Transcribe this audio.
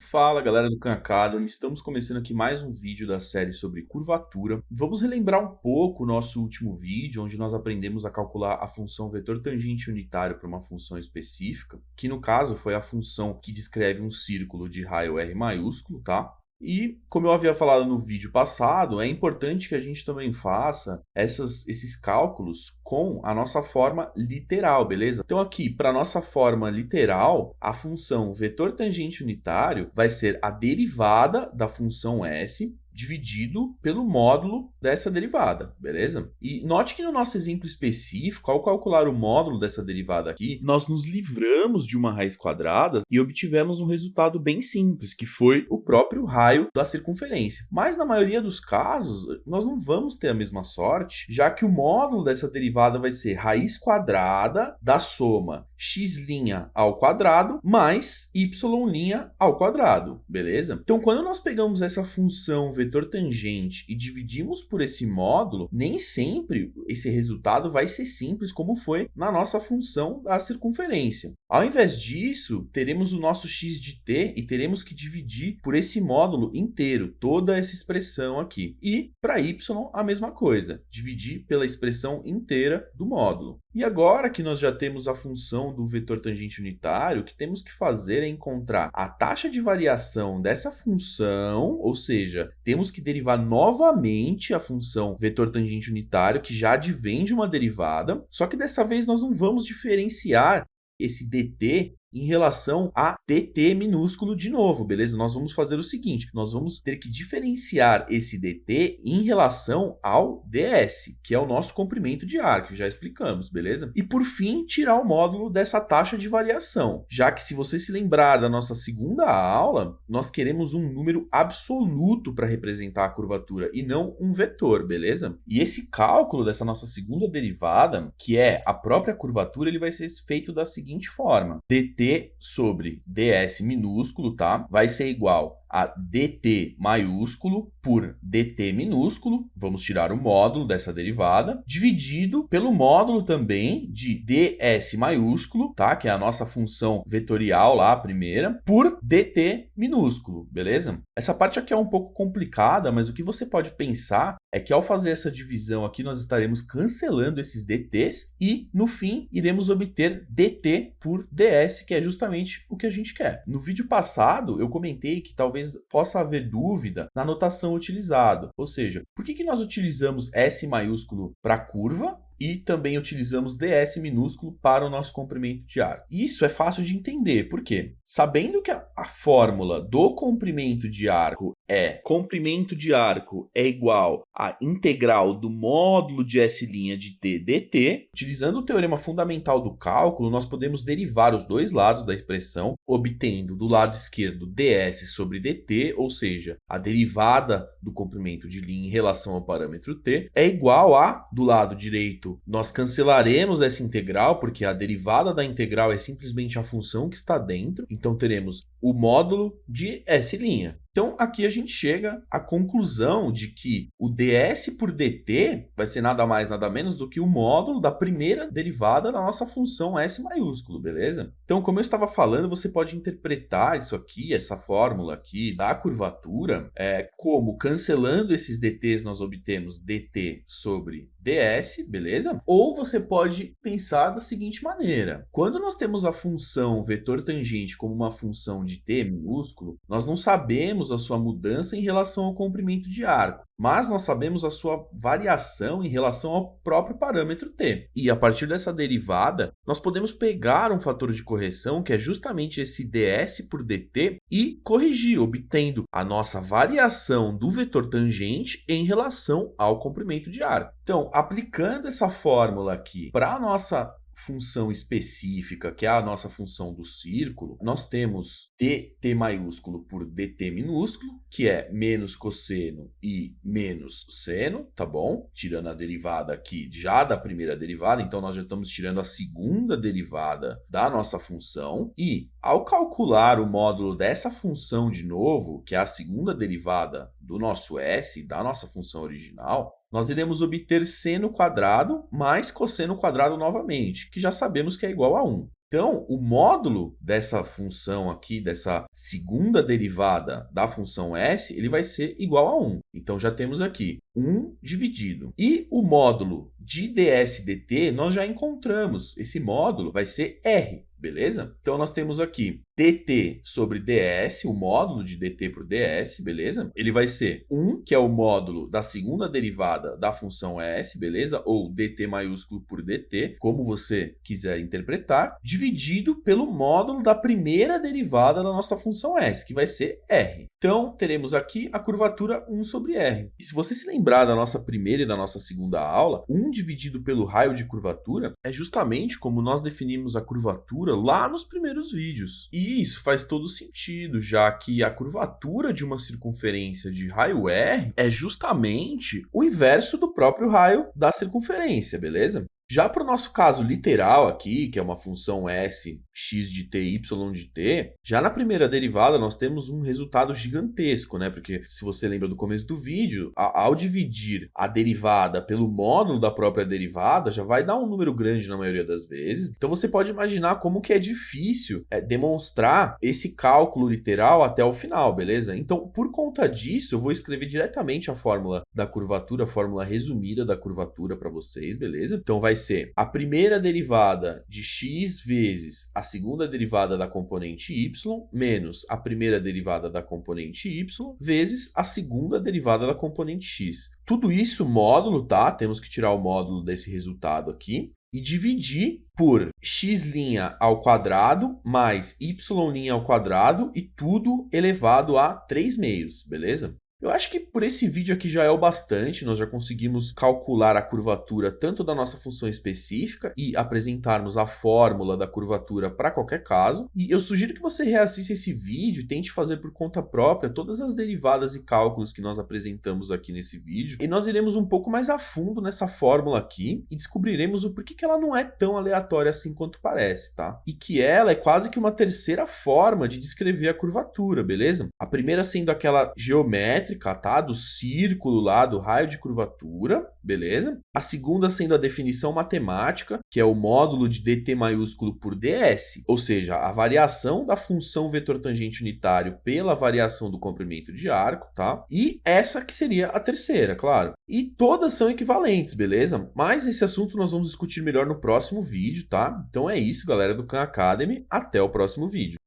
Fala galera do Khan estamos começando aqui mais um vídeo da série sobre curvatura. Vamos relembrar um pouco o nosso último vídeo, onde nós aprendemos a calcular a função vetor tangente unitário para uma função específica, que no caso foi a função que descreve um círculo de raio R maiúsculo, tá? E, como eu havia falado no vídeo passado, é importante que a gente também faça essas, esses cálculos com a nossa forma literal, beleza? Então aqui, para a nossa forma literal, a função vetor tangente unitário vai ser a derivada da função s dividido pelo módulo dessa derivada, beleza? E note que no nosso exemplo específico, ao calcular o módulo dessa derivada aqui, nós nos livramos de uma raiz quadrada e obtivemos um resultado bem simples, que foi o próprio raio da circunferência. Mas na maioria dos casos, nós não vamos ter a mesma sorte, já que o módulo dessa derivada vai ser raiz quadrada da soma x' ao quadrado mais y' ao quadrado, beleza? Então, quando nós pegamos essa função vetor tangente e dividimos por esse módulo, nem sempre esse resultado vai ser simples como foi na nossa função da circunferência. Ao invés disso, teremos o nosso x de t e teremos que dividir por esse módulo inteiro, toda essa expressão aqui. E para y, a mesma coisa, dividir pela expressão inteira do módulo. E agora que nós já temos a função do vetor tangente unitário, o que temos que fazer é encontrar a taxa de variação dessa função, ou seja, temos que derivar novamente a função vetor tangente unitário, que já advém de uma derivada, só que dessa vez nós não vamos diferenciar esse dt em relação a dt minúsculo de novo, beleza? Nós vamos fazer o seguinte, nós vamos ter que diferenciar esse dt em relação ao ds, que é o nosso comprimento de ar, que já explicamos, beleza? E por fim, tirar o módulo dessa taxa de variação, já que se você se lembrar da nossa segunda aula, nós queremos um número absoluto para representar a curvatura e não um vetor, beleza? E esse cálculo dessa nossa segunda derivada, que é a própria curvatura, ele vai ser feito da seguinte forma, dt dt sobre ds minúsculo, tá? Vai ser igual a dt maiúsculo por dt minúsculo, vamos tirar o módulo dessa derivada, dividido pelo módulo também de ds maiúsculo, tá? que é a nossa função vetorial lá, a primeira, por dt minúsculo, beleza? Essa parte aqui é um pouco complicada, mas o que você pode pensar é que ao fazer essa divisão aqui, nós estaremos cancelando esses dt's e, no fim, iremos obter dt por ds, que é justamente o que a gente quer. No vídeo passado, eu comentei que talvez talvez possa haver dúvida na notação utilizada. Ou seja, por que, que nós utilizamos S maiúsculo para curva e também utilizamos ds minúsculo para o nosso comprimento de arco. Isso é fácil de entender, por quê? Sabendo que a, a fórmula do comprimento de arco é comprimento de arco é igual à integral do módulo de S' de t dt, utilizando o teorema fundamental do cálculo, nós podemos derivar os dois lados da expressão, obtendo do lado esquerdo ds sobre dt, ou seja, a derivada do comprimento de linha em relação ao parâmetro t, é ', a, do lado direito, nós cancelaremos essa integral, porque a derivada da integral é simplesmente a função que está dentro. Então, teremos o módulo de S'. Então, aqui a gente chega à conclusão de que o ds por dt vai ser nada mais, nada menos do que o módulo da primeira derivada da nossa função s maiúsculo, beleza? Então, como eu estava falando, você pode interpretar isso aqui, essa fórmula aqui da curvatura, é, como cancelando esses dt's nós obtemos dt sobre ds, beleza? Ou você pode pensar da seguinte maneira. Quando nós temos a função vetor tangente como uma função de t minúsculo, nós não sabemos a sua mudança em relação ao comprimento de arco, mas nós sabemos a sua variação em relação ao próprio parâmetro t. E a partir dessa derivada, nós podemos pegar um fator de correção, que é justamente esse ds por dt, e corrigir, obtendo a nossa variação do vetor tangente em relação ao comprimento de arco. Então, aplicando essa fórmula aqui para a nossa função específica, que é a nossa função do círculo, nós temos dt maiúsculo por dt minúsculo, que é menos cosseno e menos seno, tá bom? Tirando a derivada aqui já da primeira derivada, então nós já estamos tirando a segunda derivada da nossa função. E ao calcular o módulo dessa função de novo, que é a segunda derivada do nosso s, da nossa função original, nós iremos obter seno quadrado mais cosseno quadrado novamente, que já sabemos que é igual a 1. Então, o módulo dessa função aqui, dessa segunda derivada da função s, ele vai ser igual a 1. Então, já temos aqui 1 dividido. E o módulo de ds dt, nós já encontramos. Esse módulo vai ser r, beleza? Então, nós temos aqui dt sobre ds, o módulo de dt por ds, beleza? Ele vai ser 1, que é o módulo da segunda derivada da função s, beleza? Ou dt maiúsculo por dt, como você quiser interpretar, dividido pelo módulo da primeira derivada da nossa função s, que vai ser r. Então, teremos aqui a curvatura 1 sobre r. E se você se lembrar da nossa primeira e da nossa segunda aula, 1 dividido pelo raio de curvatura é justamente como nós definimos a curvatura lá nos primeiros vídeos. E isso faz todo sentido, já que a curvatura de uma circunferência de raio R é justamente o inverso do próprio raio da circunferência, beleza? Já para o nosso caso literal aqui, que é uma função s x de t, y de t, já na primeira derivada nós temos um resultado gigantesco, né? Porque se você lembra do começo do vídeo, ao dividir a derivada pelo módulo da própria derivada, já vai dar um número grande na maioria das vezes. Então você pode imaginar como que é difícil é, demonstrar esse cálculo literal até o final, beleza? Então, por conta disso, eu vou escrever diretamente a fórmula da curvatura, a fórmula resumida da curvatura para vocês, beleza? Então vai ser a primeira derivada de x vezes a segunda derivada da componente y menos a primeira derivada da componente y vezes a segunda derivada da componente x. Tudo isso módulo, tá? Temos que tirar o módulo desse resultado aqui e dividir por x' ao quadrado mais y' ao quadrado e tudo elevado a 3 meios, beleza? Eu acho que por esse vídeo aqui já é o bastante, nós já conseguimos calcular a curvatura tanto da nossa função específica e apresentarmos a fórmula da curvatura para qualquer caso. E eu sugiro que você reassista esse vídeo tente fazer por conta própria todas as derivadas e cálculos que nós apresentamos aqui nesse vídeo. E nós iremos um pouco mais a fundo nessa fórmula aqui e descobriremos o porquê que ela não é tão aleatória assim quanto parece, tá? E que ela é quase que uma terceira forma de descrever a curvatura, beleza? A primeira sendo aquela geométrica tá? Do círculo lá, do raio de curvatura, beleza? A segunda sendo a definição matemática, que é o módulo de dt maiúsculo por ds, ou seja, a variação da função vetor tangente unitário pela variação do comprimento de arco, tá? E essa que seria a terceira, claro. E todas são equivalentes, beleza? Mas esse assunto nós vamos discutir melhor no próximo vídeo, tá? Então é isso, galera do Khan Academy. Até o próximo vídeo.